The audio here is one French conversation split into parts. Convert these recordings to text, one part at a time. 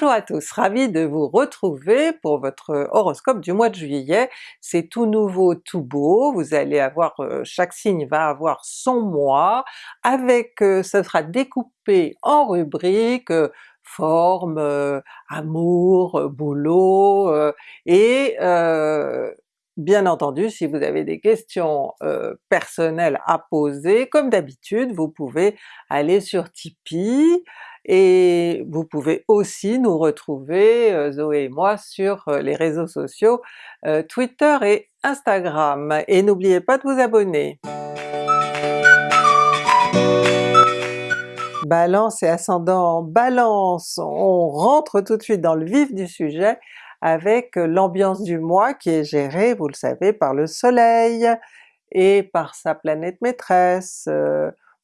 Bonjour à tous, ravi de vous retrouver pour votre horoscope du mois de juillet. C'est tout nouveau, tout beau, vous allez avoir, euh, chaque signe va avoir son mois, avec, euh, ce sera découpé en rubriques, euh, forme, amour, boulot, et Bien entendu, si vous avez des questions personnelles à poser, comme d'habitude, vous pouvez aller sur Tipeee, et vous pouvez aussi nous retrouver, euh, Zoé et moi, sur euh, les réseaux sociaux euh, Twitter et Instagram. Et n'oubliez pas de vous abonner! Balance et ascendant Balance, on rentre tout de suite dans le vif du sujet avec l'ambiance du mois qui est gérée, vous le savez, par le soleil et par sa planète maîtresse,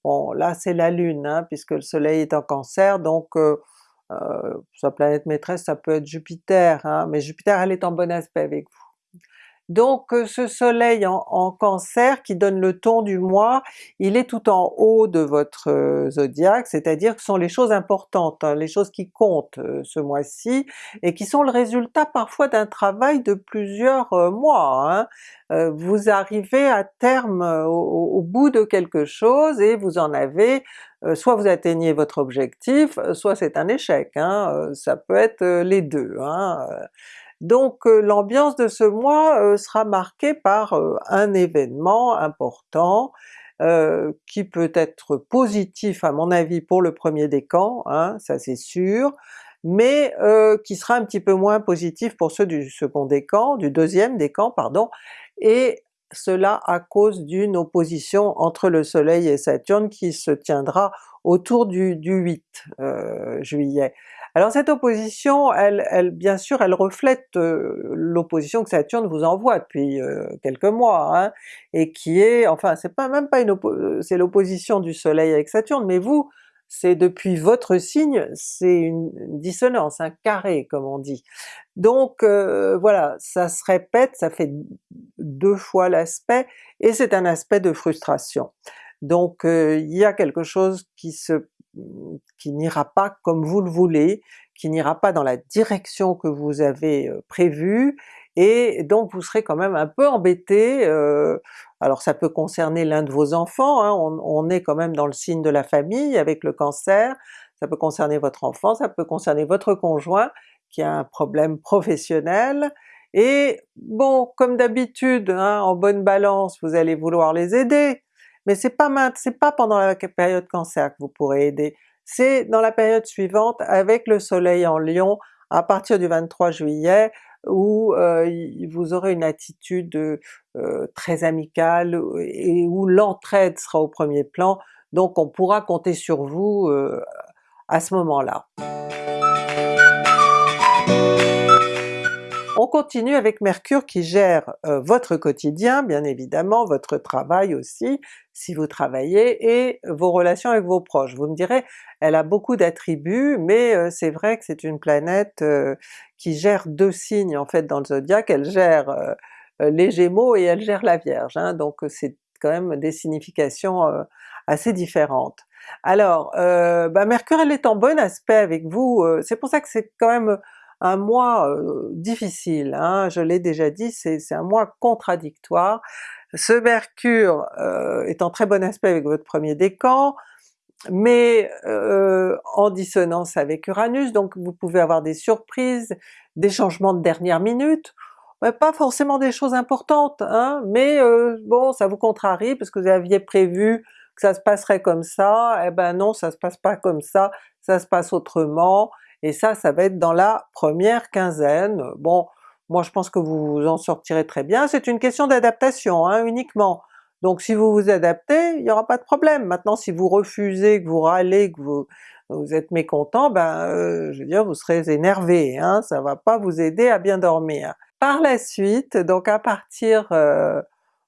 Bon là c'est la Lune hein, puisque le soleil est en Cancer, donc euh, euh, sa planète maîtresse ça peut être Jupiter, hein, mais Jupiter elle est en bon aspect avec vous. Donc euh, ce soleil en, Cancer qui donne le ton du mois, il est tout en haut de votre euh, zodiaque, c'est-à-dire que ce sont les choses importantes, hein, les choses qui comptent euh, ce mois-ci, et qui sont le résultat parfois d'un travail de plusieurs mois. Hein. vous arrivez à terme au, bout de quelque chose et vous en avez soit vous atteignez votre objectif, soit c'est un échec, hein, ça peut être les deux. Hein. Donc euh, l'ambiance de ce mois euh, sera marquée par euh, un événement important qui peut être positif à mon avis pour le premier décan, hein, ça c'est sûr, mais qui sera un petit peu moins positif pour ceux du second décan, du deuxième décan pardon, et cela à cause d'une opposition entre le soleil et Saturne qui se tiendra autour du, du 8 juillet. Alors cette opposition, elle, elle bien sûr, elle reflète euh, l'opposition que Saturne vous envoie depuis euh, quelques mois, hein, et qui est, enfin c'est pas même pas une c'est l'opposition du soleil avec Saturne, mais vous, c'est depuis votre signe, c'est une, dissonance, un carré comme on dit. Donc euh, voilà, ça se répète, ça fait deux fois l'aspect, et c'est un aspect de frustration. Donc il y a quelque chose qui se qui n'ira pas comme vous le voulez, qui n'ira pas dans la direction que vous avez prévue, et donc vous serez quand même un peu embêté, alors ça peut concerner l'un de vos enfants, hein, on, est quand même dans le signe de la famille avec le cancer, ça peut concerner votre enfant, ça peut concerner votre conjoint qui a un problème professionnel, et bon, comme d'habitude, hein, en bonne balance, vous allez vouloir les aider, mais c'est pas pas pendant la période Cancer que vous pourrez aider, c'est dans la période suivante avec le soleil en Lion à partir du 23 juillet où euh, vous aurez une attitude euh, très amicale et où l'entraide sera au premier plan, donc on pourra compter sur vous euh, à ce moment-là. Continue avec Mercure qui gère euh, votre quotidien, bien évidemment, votre travail aussi, si vous travaillez, et vos relations avec vos proches. Vous me direz, elle a beaucoup d'attributs, mais euh, c'est vrai que c'est une planète euh, qui gère deux signes en fait dans le zodiaque, elle gère les Gémeaux et elle gère la Vierge, hein, donc c'est quand même des significations assez différentes. Alors, bah Mercure elle est en bon aspect avec vous, c'est pour ça que c'est quand même un mois difficile, hein, je l'ai déjà dit, c'est un mois contradictoire. Ce Mercure est en très bon aspect avec votre premier décan, mais en dissonance avec Uranus, donc vous pouvez avoir des surprises, des changements de dernière minute, pas forcément des choses importantes, hein, mais bon ça vous contrarie parce que vous aviez prévu que ça se passerait comme ça, eh ben non ça se passe pas comme ça, ça se passe autrement, et ça, ça va être dans la première quinzaine. Bon, moi je pense que vous en sortirez très bien, c'est une question d'adaptation hein, uniquement. Donc si vous vous adaptez, il n'y aura pas de problème. Maintenant si vous refusez, que vous râlez, que vous, êtes mécontent, ben euh, je veux dire vous serez énervé, hein, ça va pas vous aider à bien dormir. Par la suite, donc à partir euh,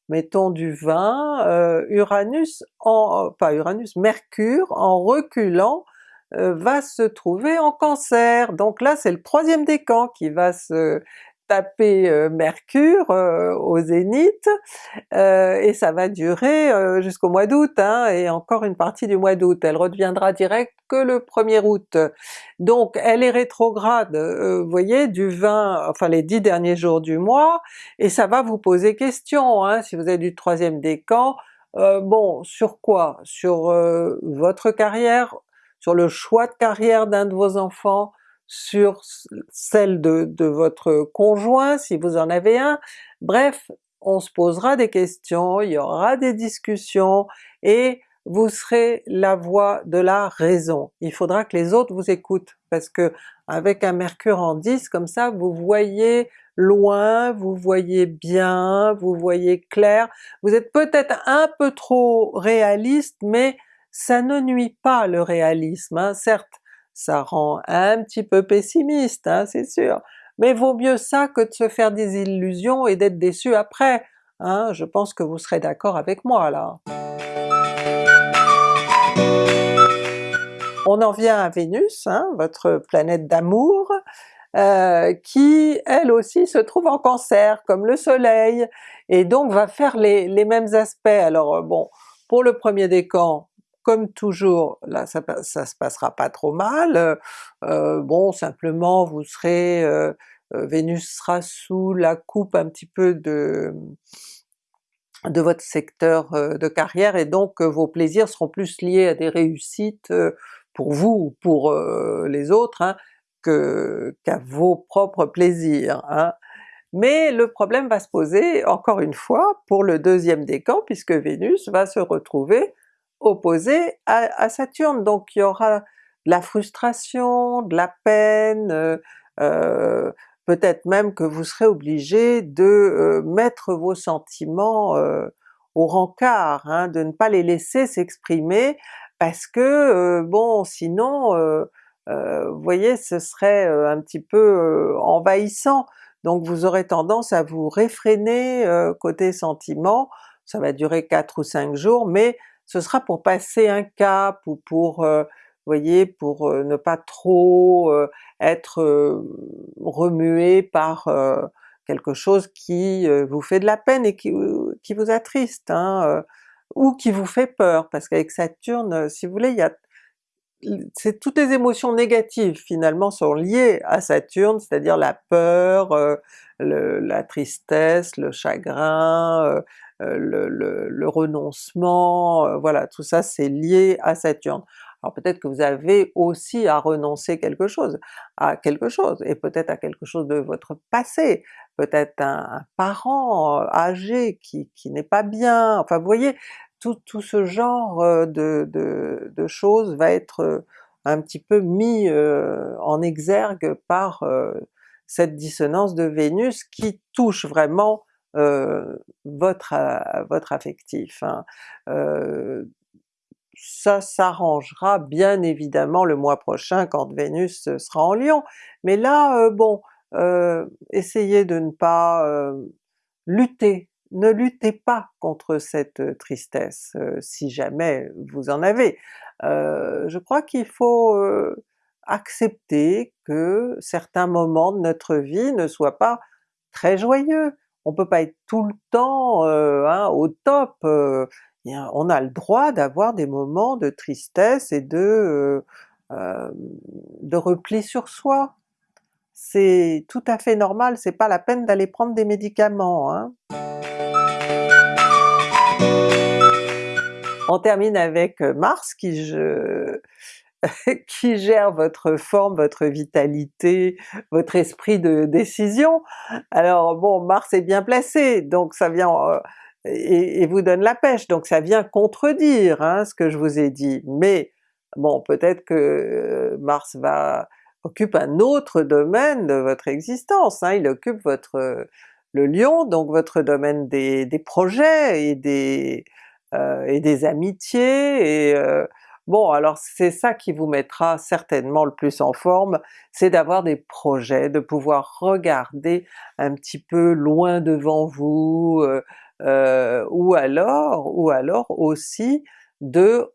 mettons du 20, euh, Uranus, en, pas Uranus, Mercure en reculant va se trouver en Cancer. Donc là c'est le troisième décan qui va se taper Mercure au zénith, et ça va durer jusqu'au mois d'août, hein, et encore une partie du mois d'août. Elle redeviendra direct que le 1er août. Donc elle est rétrograde, vous voyez, du 20, enfin les 10 derniers jours du mois, et ça va vous poser question, hein, si vous êtes du troisième décan, bon, sur quoi? Sur votre carrière, sur le choix de carrière d'un de vos enfants, sur celle de, votre conjoint si vous en avez un, bref on se posera des questions, il y aura des discussions et vous serez la voix de la raison. Il faudra que les autres vous écoutent parce que avec un mercure en 10 comme ça vous voyez loin, vous voyez bien, vous voyez clair, vous êtes peut-être un peu trop réaliste mais ça ne nuit pas le réalisme, hein. certes ça rend un petit peu pessimiste, hein, c'est sûr, mais vaut mieux ça que de se faire des illusions et d'être déçu après, hein, je pense que vous serez d'accord avec moi là. On en vient à Vénus, votre planète d'amour, euh, qui elle aussi se trouve en Cancer comme le soleil, et donc va faire les, les mêmes aspects. Alors bon, pour le premier décan, comme toujours, là ça, ça se passera pas trop mal, euh, euh, bon simplement vous serez, euh, Vénus sera sous la coupe un petit peu de de votre secteur de carrière et donc vos plaisirs seront plus liés à des réussites pour vous ou pour les autres hein, qu'à vos propres plaisirs. Hein. Mais le problème va se poser encore une fois pour le deuxième décan puisque Vénus va se retrouver opposé à, Saturne, donc il y aura de la frustration, de la peine, euh, euh, peut-être même que vous serez obligé de euh, mettre vos sentiments au rencard, hein, de ne pas les laisser s'exprimer parce que bon sinon vous voyez ce serait un petit peu envahissant, donc vous aurez tendance à vous réfréner côté sentiments, ça va durer 4 ou 5 jours, mais ce sera pour passer un cap ou pour, euh, voyez, pour euh, ne pas trop euh, être remué par quelque chose qui vous fait de la peine et qui, vous attriste, hein, ou qui vous fait peur, parce qu'avec Saturne, si vous voulez, il y a c'est toutes les émotions négatives finalement sont liées à Saturne, c'est-à-dire la peur, la tristesse, le chagrin, le, renoncement, euh, voilà, tout ça c'est lié à Saturne. Alors peut-être que vous avez aussi à renoncer quelque chose, à quelque chose, et peut-être à quelque chose de votre passé, peut-être un, parent euh, âgé qui, n'est pas bien, enfin vous voyez, tout, ce genre de, de, choses va être un petit peu mis en exergue par cette dissonance de Vénus qui touche vraiment euh, votre, euh, votre affectif. Hein. Euh, ça s'arrangera bien évidemment le mois prochain quand Vénus sera en Lion, mais là bon, essayez de ne pas lutter, ne luttez pas contre cette tristesse si jamais vous en avez. je crois qu'il faut accepter que certains moments de notre vie ne soient pas très joyeux, on peut pas être tout le temps euh, hein, au top, euh, on a le droit d'avoir des moments de tristesse et de, euh, de repli sur soi. C'est tout à fait normal, c'est pas la peine d'aller prendre des médicaments. Hein. On termine avec Mars qui je, qui gère votre forme, votre vitalité, votre esprit de décision. Alors bon, Mars est bien placé, donc ça vient euh, et, vous donne la pêche, donc ça vient contredire hein, ce que je vous ai dit, mais bon peut-être que euh, Mars va occupe un autre domaine de votre existence, hein, il occupe votre le Lion, donc votre domaine des, projets et des, euh, et des amitiés, et Bon alors c'est ça qui vous mettra certainement le plus en forme, c'est d'avoir des projets, de pouvoir regarder un petit peu loin devant vous, euh, euh, ou alors ou alors aussi de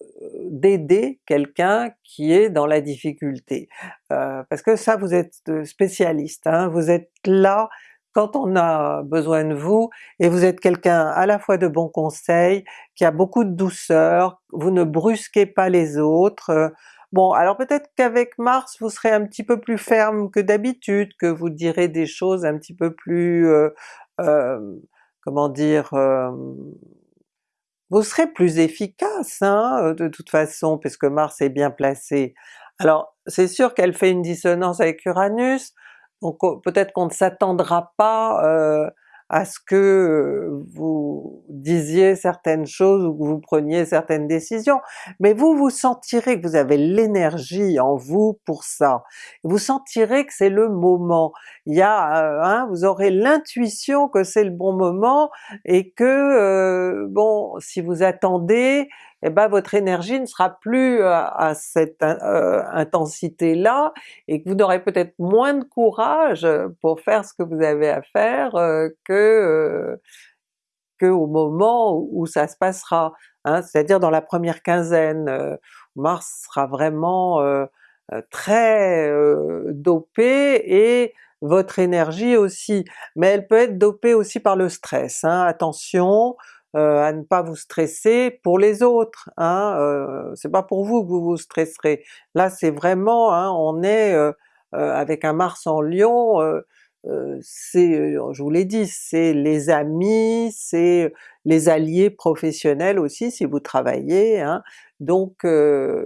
d'aider quelqu'un qui est dans la difficulté. Euh, parce que ça vous êtes spécialiste, hein, vous êtes là quand on a besoin de vous, et vous êtes quelqu'un à la fois de bons conseils, qui a beaucoup de douceur, vous ne brusquez pas les autres, Bon alors peut-être qu'avec Mars vous serez un petit peu plus ferme que d'habitude, que vous direz des choses un petit peu plus, euh, euh, comment dire, euh, vous serez plus efficace hein, de toute façon puisque Mars est bien placé. Alors c'est sûr qu'elle fait une dissonance avec Uranus, donc peut-être qu'on ne s'attendra pas à ce que euh, vous disiez certaines choses ou que vous preniez certaines décisions, mais vous vous sentirez que vous avez l'énergie en vous pour ça. Vous sentirez que c'est le moment. Il y a, euh, hein, vous aurez l'intuition que c'est le bon moment et que, euh, bon, si vous attendez, eh ben votre énergie ne sera plus à, cette euh, intensité-là, et que vous aurez peut-être moins de courage pour faire ce que vous avez à faire euh, que, euh, que au moment où, ça se passera, hein, c'est-à-dire dans la première quinzaine. Mars sera vraiment très dopé et votre énergie aussi, mais elle peut être dopée aussi par le stress, hein, attention, euh, à ne pas vous stresser pour les autres, hein, euh, c'est pas pour vous que vous vous stresserez. Là c'est vraiment, hein, on est euh, avec un Mars en Lion, c'est, je vous l'ai dit, c'est les amis, c'est les alliés professionnels aussi si vous travaillez, hein. donc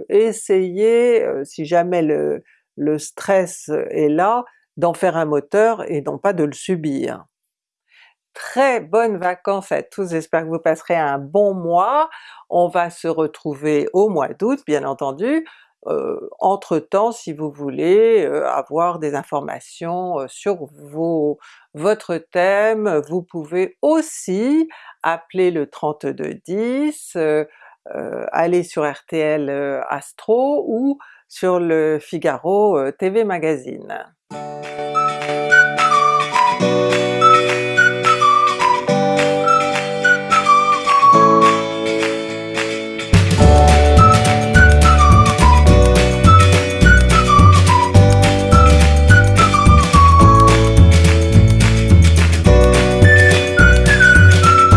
essayez, si jamais le stress est là, d'en faire un moteur et non pas de le subir très bonnes vacances à tous, j'espère que vous passerez un bon mois. On va se retrouver au mois d'août bien entendu. Euh, entre-temps, si vous voulez euh, avoir des informations euh, sur vos, votre thème, vous pouvez aussi appeler le 3210, aller sur RTL Astro ou sur le Figaro TV Magazine.